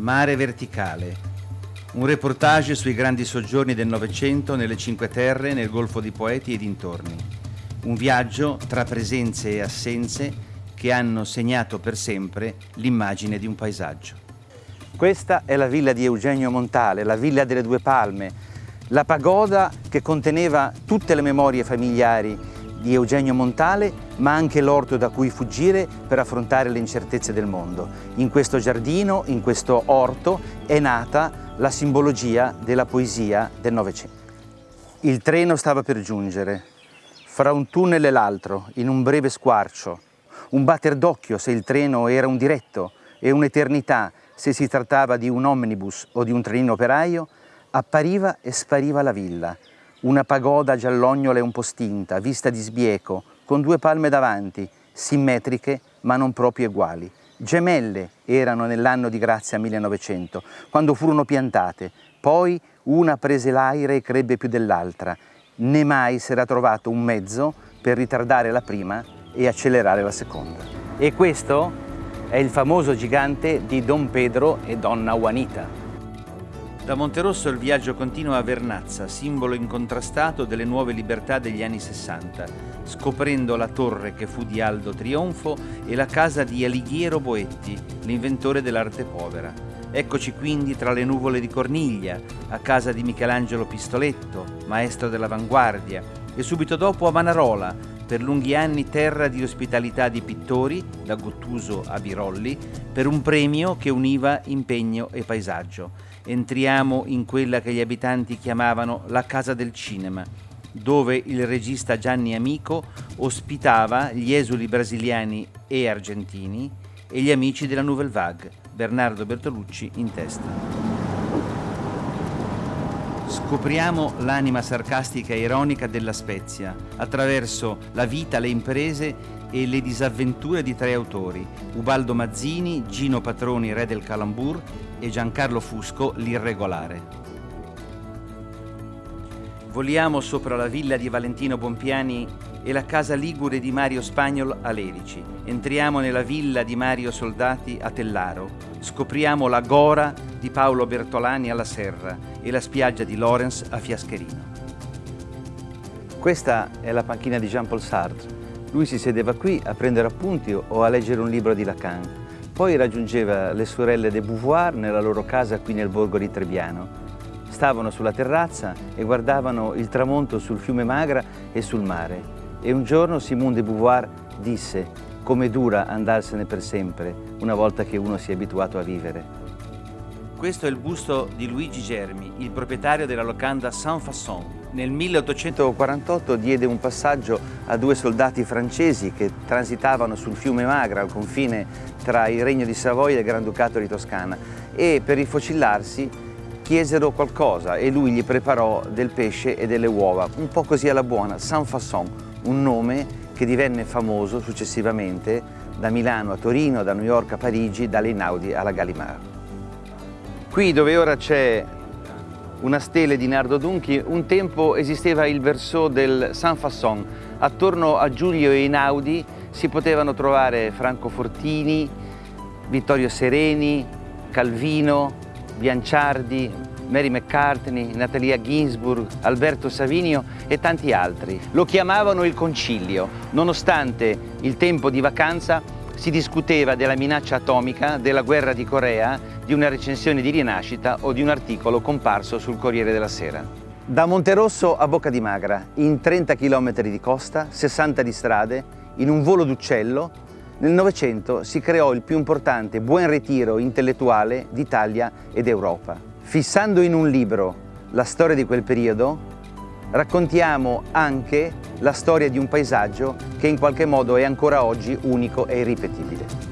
Mare verticale. Un reportage sui grandi soggiorni del Novecento nelle Cinque Terre, nel Golfo di Poeti e dintorni. Un viaggio tra presenze e assenze che hanno segnato per sempre l'immagine di un paesaggio. Questa è la villa di Eugenio Montale, la villa delle due palme, la pagoda che conteneva tutte le memorie familiari di Eugenio Montale, ma anche l'orto da cui fuggire per affrontare le incertezze del mondo. In questo giardino, in questo orto, è nata la simbologia della poesia del Novecento. Il treno stava per giungere, fra un tunnel e l'altro, in un breve squarcio, un batter d'occhio se il treno era un diretto e un'eternità se si trattava di un omnibus o di un trenino operaio, appariva e spariva la villa, una pagoda giallognola e un po' stinta, vista di sbieco, con due palme davanti, simmetriche ma non proprio uguali. Gemelle erano nell'anno di grazia 1900, quando furono piantate. Poi una prese l'aire e crebbe più dell'altra. Né mai si era trovato un mezzo per ritardare la prima e accelerare la seconda. E questo è il famoso gigante di Don Pedro e Donna Juanita. Da Monterosso il viaggio continua a Vernazza, simbolo incontrastato delle nuove libertà degli anni 60, scoprendo la torre che fu di Aldo Trionfo e la casa di Alighiero Boetti, l'inventore dell'arte povera. Eccoci quindi tra le nuvole di Corniglia, a casa di Michelangelo Pistoletto, maestro dell'avanguardia, e subito dopo a Manarola, per lunghi anni terra di ospitalità di pittori, da Gottuso a Birolli, per un premio che univa impegno e paesaggio entriamo in quella che gli abitanti chiamavano la casa del cinema, dove il regista Gianni Amico ospitava gli esuli brasiliani e argentini e gli amici della Nouvelle Vague, Bernardo Bertolucci in testa. Scopriamo l'anima sarcastica e ironica della Spezia attraverso la vita, le imprese e le disavventure di tre autori, Ubaldo Mazzini, Gino Patroni, re del Calambur e Giancarlo Fusco, l'irregolare. Voliamo sopra la villa di Valentino Bompiani e la casa ligure di Mario Spagnol a Lerici. Entriamo nella villa di Mario Soldati a Tellaro. Scopriamo la Gora di Paolo Bertolani alla Serra e la spiaggia di Lorenz a Fiascherino. Questa è la panchina di Jean-Paul Sartre. Lui si sedeva qui a prendere appunti o a leggere un libro di Lacan. Poi raggiungeva le sorelle de Beauvoir nella loro casa qui nel borgo di Trebbiano. Stavano sulla terrazza e guardavano il tramonto sul fiume Magra e sul mare. E un giorno Simone de Beauvoir disse come dura andarsene per sempre una volta che uno si è abituato a vivere. Questo è il busto di Luigi Germi, il proprietario della locanda Saint Fasson, nel 1848 diede un passaggio a due soldati francesi che transitavano sul fiume Magra, al confine tra il Regno di Savoia e il Granducato di Toscana. E per rifocillarsi chiesero qualcosa e lui gli preparò del pesce e delle uova, un po' così alla buona, Saint Fasson, un nome che divenne famoso successivamente da Milano a Torino, da New York a Parigi, dall'Einaudi alla Gallimard. Qui dove ora c'è una stele di Nardo Dunchi, un tempo esisteva il verso del San Fasson. Attorno a Giulio e Inaudi si potevano trovare Franco Fortini, Vittorio Sereni, Calvino, Bianciardi, Mary McCartney, Natalia Ginsburg, Alberto Savinio e tanti altri. Lo chiamavano il concilio, nonostante il tempo di vacanza si discuteva della minaccia atomica, della guerra di Corea, di una recensione di rinascita o di un articolo comparso sul Corriere della Sera. Da Monterosso a Bocca di Magra, in 30 km di costa, 60 di strade, in un volo d'uccello, nel Novecento si creò il più importante buon ritiro intellettuale d'Italia ed Europa. Fissando in un libro la storia di quel periodo, raccontiamo anche la storia di un paesaggio che in qualche modo è ancora oggi unico e irripetibile.